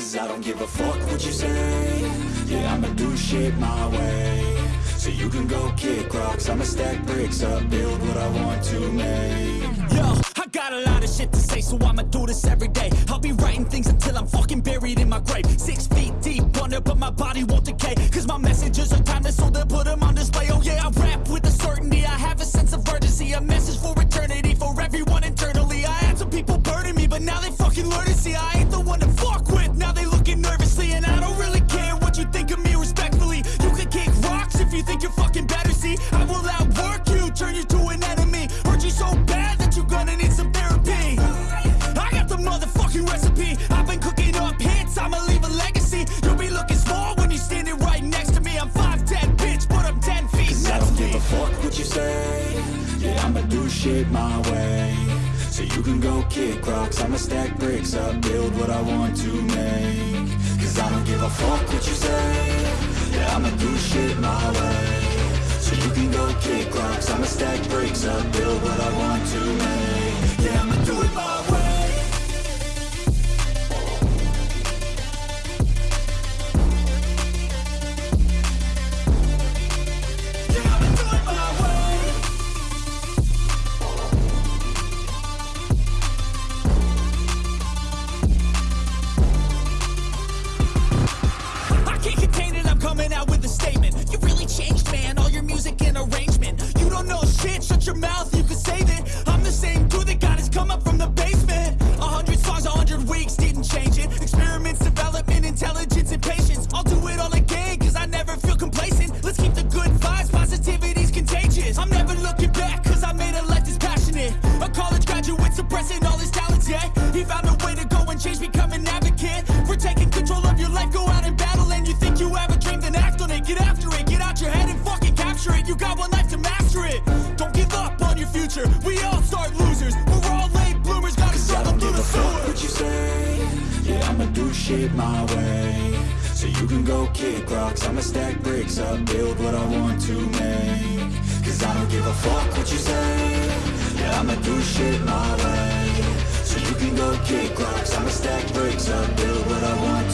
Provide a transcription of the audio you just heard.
you say Yeah, I'ma do shit my way So you can go kick rocks I'ma stack bricks up Build what I want to make Yo, I got a lot of shit to say, so I'ma do this every day. I'll be writing things until I'm fucking buried in my grave. Six feet deep under, but my body won't decay. Cause my messages are timeless, so they'll put them on display. Oh yeah, I rap turn you to an enemy. Hurt you so bad that you're gonna need some therapy. I got the motherfucking recipe. I've been cooking up hits, I'ma leave a legacy. You'll be looking small when you're standing right next to me. I'm 5'10, bitch, but I'm 10 feet Cause I don't give a fuck what you say Yeah, I'ma do shit my way So you can go kick rocks I'ma stack bricks up Build what I want to make Cause I don't give a fuck what you say Yeah, I'ma do shit my way can go kick rocks I'ma stack bricks up Build what I want to make don't know shit, shut your mouth, you can save it. I'm the same dude that got his come up from the basement. A hundred songs, a hundred weeks, didn't change it. Experiments, development, intelligence, and patience. I'll do it all again, cause I never feel complacent. Let's keep the good vibes, positivity's contagious. I'm never looking back, cause I made a life that's passionate. A college graduate suppressing all his talents, yeah. He found a way to go and change, become an Shit my way. So you can go kick rocks. I'ma stack bricks up Build what I want to make. Cause I don't give a fuck what you say. Yeah, I'ma do shit my way. So you can go kick rocks. I'ma stack bricks up Build what I want